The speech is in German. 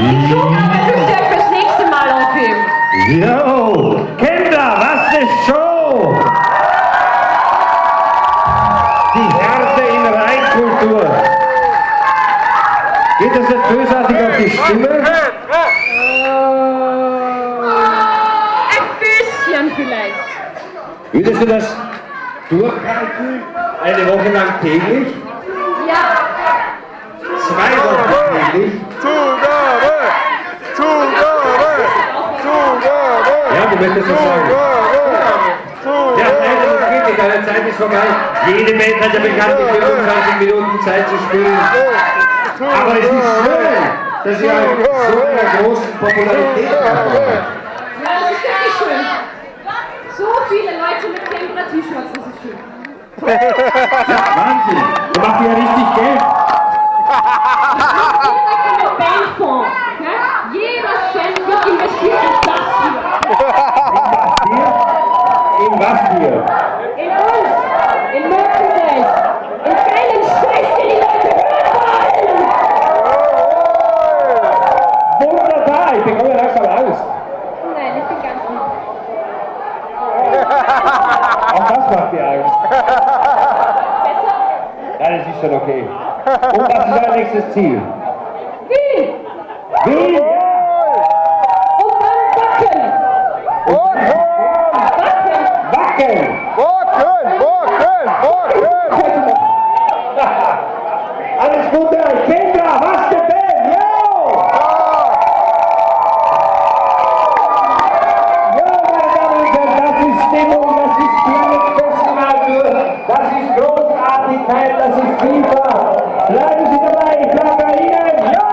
Zugabe müsst ihr fürs nächste Mal aufheben. Jo, Kinder, was ist Show? Die Härte in Reinkultur. Geht das nicht bösartig auf die Stimme? Ein bisschen vielleicht. Würdest du das durchhalten? Eine Woche lang täglich? Ja. Zwei Wochen täglich? Ja, du möchtest das sagen. Ja, nein, das geht nicht, deine Zeit ist vorbei. Jede Band hat ja bekanntlich 25 Minuten Zeit zu spielen. Aber es ist schön, dass ihr so einer großen Popularität habt. Ja, das ist wirklich schön. So viele Leute mit Tempera-T-Shirts, das ist schön. Wahnsinn, da macht ihr ja richtig Geld. Jeder kann eine Bandfonds. Ja? Jeder Cent wird investiert in das hier. Was hier? In uns. In Merchandise. In geilen Scheiß, den die Leute hören wollen. Wunderbar, ich bekomme langsam Angst. Nein, ich bin ganz lieb. Auch das macht mir Angst. Besser? Nein, das ist schon okay. Und was ist euer nächstes Ziel? Wien. Wien! Und dann Backen. Backen.